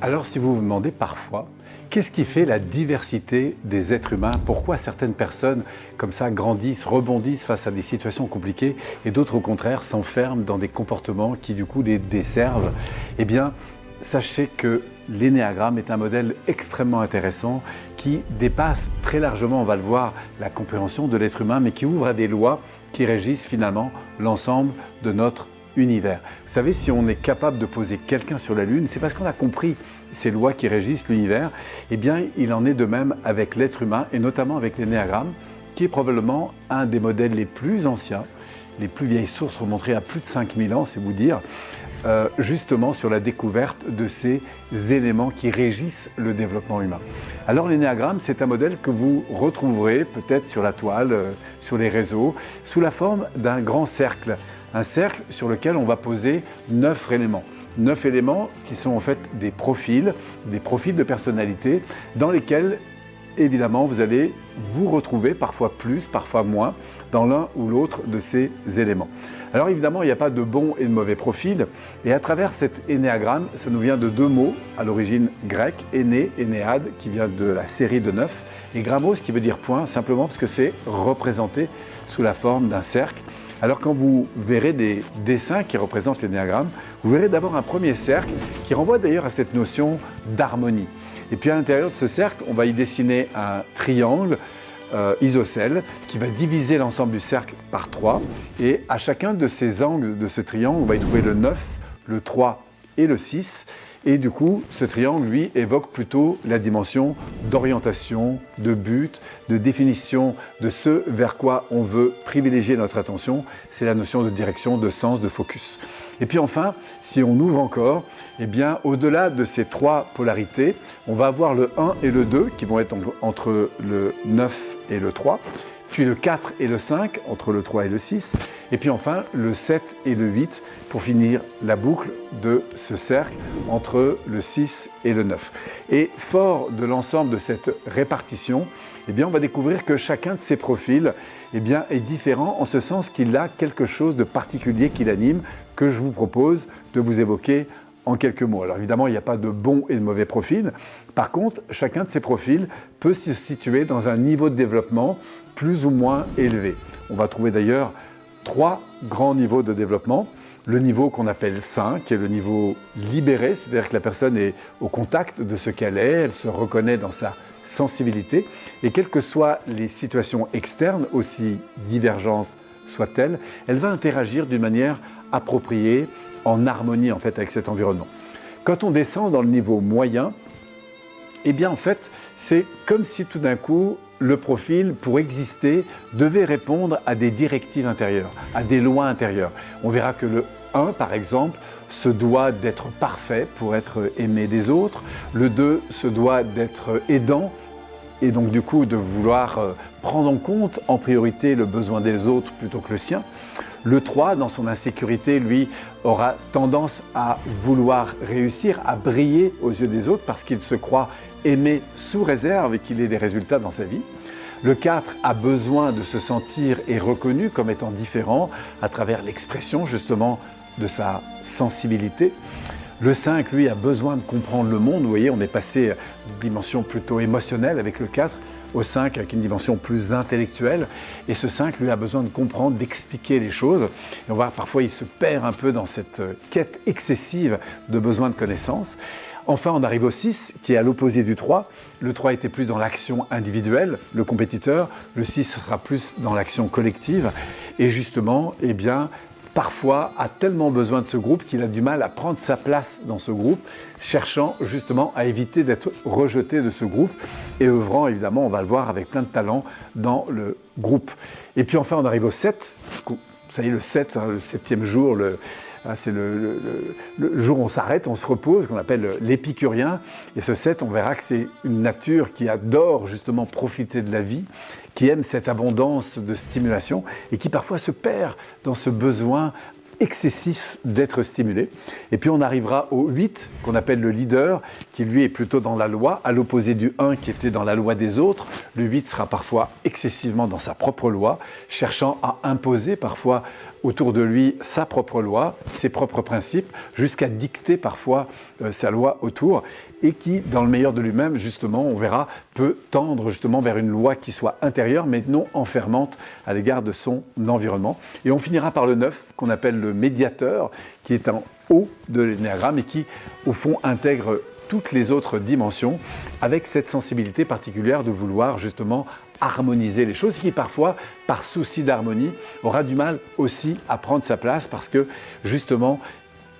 Alors si vous vous demandez parfois, qu'est-ce qui fait la diversité des êtres humains? Pourquoi certaines personnes comme ça grandissent, rebondissent face à des situations compliquées et d'autres au contraire s'enferment dans des comportements qui du coup les desservent? Eh bien, sachez que l'énéagramme est un modèle extrêmement intéressant qui dépasse très largement, on va le voir, la compréhension de l'être humain, mais qui ouvre à des lois qui régissent finalement l'ensemble de notre univers. Vous savez, si on est capable de poser quelqu'un sur la Lune, c'est parce qu'on a compris ces lois qui régissent l'univers. Eh bien, il en est de même avec l'être humain et notamment avec l'énéagramme, qui est probablement un des modèles les plus anciens. Les plus vieilles sources remonteraient à plus de 5000 ans, c'est vous dire, euh, justement sur la découverte de ces éléments qui régissent le développement humain. Alors l'énéagramme, c'est un modèle que vous retrouverez peut-être sur la toile, euh, sur les réseaux, sous la forme d'un grand cercle un cercle sur lequel on va poser neuf éléments. Neuf éléments qui sont en fait des profils, des profils de personnalité dans lesquels évidemment vous allez vous retrouver parfois plus, parfois moins dans l'un ou l'autre de ces éléments. Alors évidemment, il n'y a pas de bon et de mauvais profil et à travers cet énéagramme, ça nous vient de deux mots à l'origine grecque, éné, énéade, qui vient de la série de neuf, et grammos qui veut dire point, simplement parce que c'est représenté sous la forme d'un cercle. Alors quand vous verrez des dessins qui représentent l'énéagramme, vous verrez d'abord un premier cercle qui renvoie d'ailleurs à cette notion d'harmonie. Et puis à l'intérieur de ce cercle, on va y dessiner un triangle euh, isocèle qui va diviser l'ensemble du cercle par 3. Et à chacun de ces angles de ce triangle, on va y trouver le 9, le 3 et le 6. Et du coup, ce triangle, lui, évoque plutôt la dimension d'orientation, de but, de définition de ce vers quoi on veut privilégier notre attention. C'est la notion de direction, de sens, de focus. Et puis enfin, si on ouvre encore, eh bien, au-delà de ces trois polarités, on va avoir le 1 et le 2 qui vont être entre le 9 et le 3 puis le 4 et le 5 entre le 3 et le 6, et puis enfin le 7 et le 8 pour finir la boucle de ce cercle entre le 6 et le 9. Et fort de l'ensemble de cette répartition, eh bien on va découvrir que chacun de ces profils eh bien, est différent en ce sens qu'il a quelque chose de particulier qui l'anime que je vous propose de vous évoquer en quelques mots. Alors évidemment, il n'y a pas de bon et de mauvais profil. Par contre, chacun de ces profils peut se situer dans un niveau de développement plus ou moins élevé. On va trouver d'ailleurs trois grands niveaux de développement. Le niveau qu'on appelle sain, qui est le niveau libéré, c'est-à-dire que la personne est au contact de ce qu'elle est, elle se reconnaît dans sa sensibilité, et quelles que soient les situations externes, aussi divergentes soient-elles, elle va interagir d'une manière appropriée, en harmonie en fait avec cet environnement. Quand on descend dans le niveau moyen, eh bien en fait, c'est comme si tout d'un coup, le profil, pour exister, devait répondre à des directives intérieures, à des lois intérieures. On verra que le 1, par exemple, se doit d'être parfait pour être aimé des autres. Le 2 se doit d'être aidant et donc du coup de vouloir euh, prendre en compte en priorité le besoin des autres plutôt que le sien. Le 3, dans son insécurité, lui, aura tendance à vouloir réussir, à briller aux yeux des autres parce qu'il se croit aimé sous réserve et qu'il ait des résultats dans sa vie. Le 4 a besoin de se sentir et reconnu comme étant différent à travers l'expression justement de sa sensibilité. Le 5, lui, a besoin de comprendre le monde. Vous voyez, on est passé d'une dimension plutôt émotionnelle avec le 4 au 5 avec une dimension plus intellectuelle. Et ce 5, lui, a besoin de comprendre, d'expliquer les choses. Et on voit parfois, il se perd un peu dans cette quête excessive de besoin de connaissances. Enfin, on arrive au 6, qui est à l'opposé du 3. Le 3 était plus dans l'action individuelle, le compétiteur. Le 6 sera plus dans l'action collective. Et justement, eh bien, parfois a tellement besoin de ce groupe qu'il a du mal à prendre sa place dans ce groupe, cherchant justement à éviter d'être rejeté de ce groupe et œuvrant évidemment, on va le voir, avec plein de talent dans le groupe. Et puis enfin, on arrive au 7, ça y est, le 7, hein, le septième jour, le, c'est le, jour où on s'arrête, on se repose, qu'on appelle l'épicurien. Et ce 7, on verra que c'est une nature qui adore justement profiter de la vie, qui aime cette abondance de stimulation et qui parfois se perd dans ce besoin excessif d'être stimulé. Et puis on arrivera au 8, qu'on appelle le leader, qui lui est plutôt dans la loi, à l'opposé du 1 qui était dans la loi des autres. Le 8 sera parfois excessivement dans sa propre loi, cherchant à imposer parfois autour de lui sa propre loi, ses propres principes, jusqu'à dicter parfois euh, sa loi autour, et qui, dans le meilleur de lui-même, justement, on verra, peut tendre justement vers une loi qui soit intérieure, mais non enfermante à l'égard de son environnement. Et on finira par le neuf, qu'on appelle le médiateur, qui est en haut de l'énéagramme et qui, au fond, intègre toutes les autres dimensions avec cette sensibilité particulière de vouloir justement harmoniser les choses, qui parfois, par souci d'harmonie, aura du mal aussi à prendre sa place parce que justement,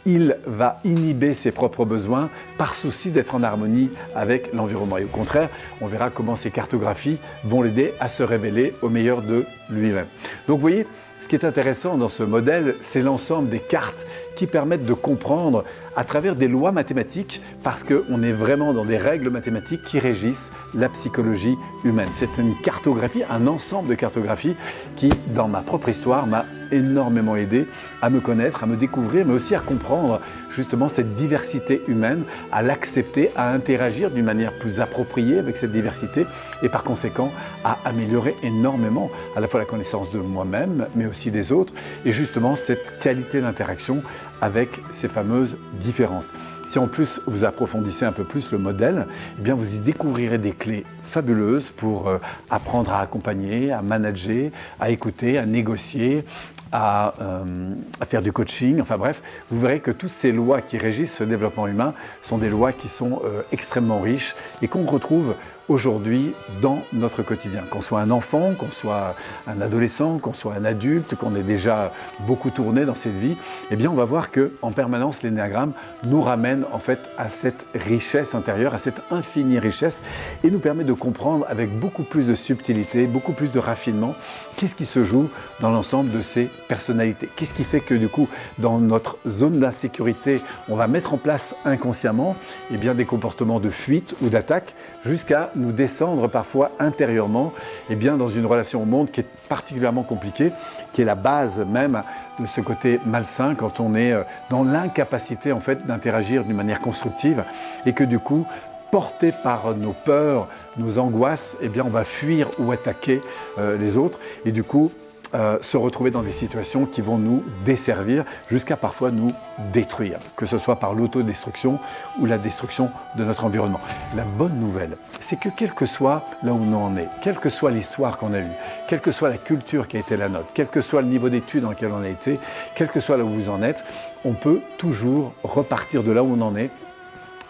il va inhiber ses propres besoins par souci d'être en harmonie avec l'environnement. Et au contraire, on verra comment ces cartographies vont l'aider à se révéler au meilleur de lui-même. Donc vous voyez, ce qui est intéressant dans ce modèle, c'est l'ensemble des cartes qui permettent de comprendre à travers des lois mathématiques, parce qu'on est vraiment dans des règles mathématiques qui régissent la psychologie humaine. C'est une cartographie, un ensemble de cartographies qui, dans ma propre histoire, m'a énormément aidé à me connaître, à me découvrir, mais aussi à comprendre justement cette diversité humaine, à l'accepter, à interagir d'une manière plus appropriée avec cette diversité et par conséquent à améliorer énormément à la fois la connaissance de moi-même, mais aussi des autres, et justement cette qualité d'interaction avec ces fameuses différences. Si en plus vous approfondissez un peu plus le modèle, eh bien vous y découvrirez des clés fabuleuses pour euh, apprendre à accompagner, à manager, à écouter, à négocier, à, euh, à, faire du coaching, enfin bref, vous verrez que toutes ces lois qui régissent ce développement humain sont des lois qui sont euh, extrêmement riches et qu'on retrouve aujourd'hui dans notre quotidien. Qu'on soit un enfant, qu'on soit un adolescent, qu'on soit un adulte, qu'on ait déjà beaucoup tourné dans cette vie, eh bien on va voir que en permanence l'énéagramme nous ramène en fait à cette richesse intérieure, à cette infinie richesse et nous permet de comprendre avec beaucoup plus de subtilité, beaucoup plus de raffinement qu'est-ce qui se joue dans l'ensemble de ces personnalités. Qu'est-ce qui fait que du coup dans notre zone d'insécurité, on va mettre en place inconsciemment eh bien, des comportements de fuite ou d'attaque jusqu'à nous descendre parfois intérieurement et eh bien, dans une relation au monde qui est particulièrement compliquée, qui est la base même de ce côté malsain quand on est euh, dans l'incapacité en fait d'interagir d'une manière constructive et que du coup porté par nos peurs, nos angoisses, eh bien on va fuir ou attaquer euh, les autres et du coup euh, se retrouver dans des situations qui vont nous desservir jusqu'à parfois nous détruire, que ce soit par l'autodestruction ou la destruction de notre environnement. La bonne nouvelle, c'est que quel que soit là où on en est, quelle que soit l'histoire qu'on a eue, quelle que soit la culture qui a été la nôtre, quel que soit le niveau d'études dans lequel on a été, quel que soit là où vous en êtes, on peut toujours repartir de là où on en est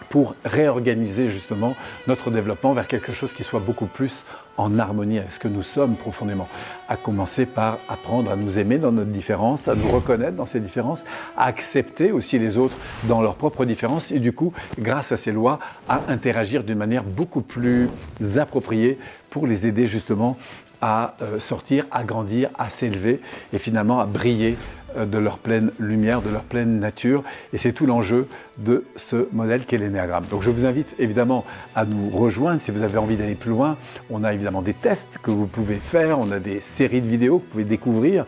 pour réorganiser justement notre développement vers quelque chose qui soit beaucoup plus en harmonie avec ce que nous sommes profondément. À commencer par apprendre à nous aimer dans notre différence, à nous reconnaître dans ces différences, à accepter aussi les autres dans leurs propres différences et du coup, grâce à ces lois, à interagir d'une manière beaucoup plus appropriée pour les aider justement à euh, sortir, à grandir, à s'élever et finalement à briller de leur pleine lumière, de leur pleine nature. Et c'est tout l'enjeu de ce modèle qu'est l'énéagramme. Donc je vous invite évidemment à nous rejoindre si vous avez envie d'aller plus loin. On a évidemment des tests que vous pouvez faire, on a des séries de vidéos que vous pouvez découvrir.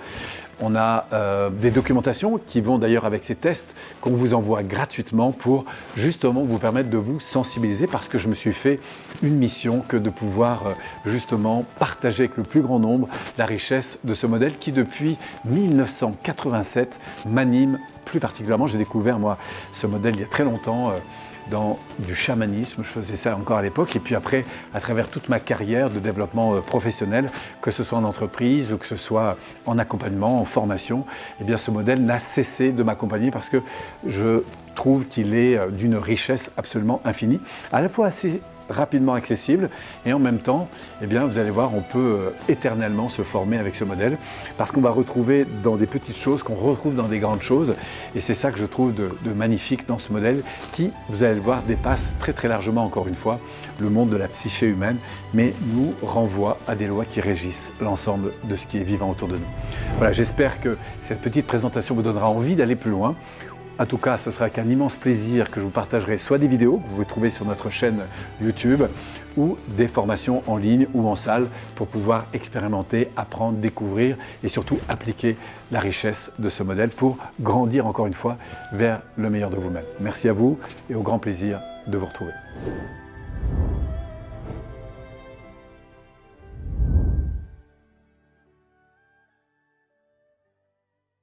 On a euh, des documentations qui vont d'ailleurs avec ces tests qu'on vous envoie gratuitement pour justement vous permettre de vous sensibiliser parce que je me suis fait une mission que de pouvoir euh, justement partager avec le plus grand nombre la richesse de ce modèle qui depuis 1987 m'anime plus particulièrement. J'ai découvert moi ce modèle il y a très longtemps. Euh, dans du chamanisme, je faisais ça encore à l'époque, et puis après, à travers toute ma carrière de développement euh, professionnel, que ce soit en entreprise ou que ce soit en accompagnement, en formation, eh bien ce modèle n'a cessé de m'accompagner parce que je trouve qu'il est euh, d'une richesse absolument infinie, à la fois assez rapidement accessible et en même temps, eh bien, vous allez voir, on peut euh, éternellement se former avec ce modèle parce qu'on va retrouver dans des petites choses qu'on retrouve dans des grandes choses et c'est ça que je trouve de, de, magnifique dans ce modèle qui, vous allez le voir, dépasse très très largement encore une fois le monde de la psyché humaine mais nous renvoie à des lois qui régissent l'ensemble de ce qui est vivant autour de nous. Voilà, j'espère que cette petite présentation vous donnera envie d'aller plus loin. En tout cas, ce sera avec un immense plaisir que je vous partagerai soit des vidéos que vous pouvez trouver sur notre chaîne YouTube ou des formations en ligne ou en salle pour pouvoir expérimenter, apprendre, découvrir et surtout appliquer la richesse de ce modèle pour grandir encore une fois vers le meilleur de vous-même. Merci à vous et au grand plaisir de vous retrouver.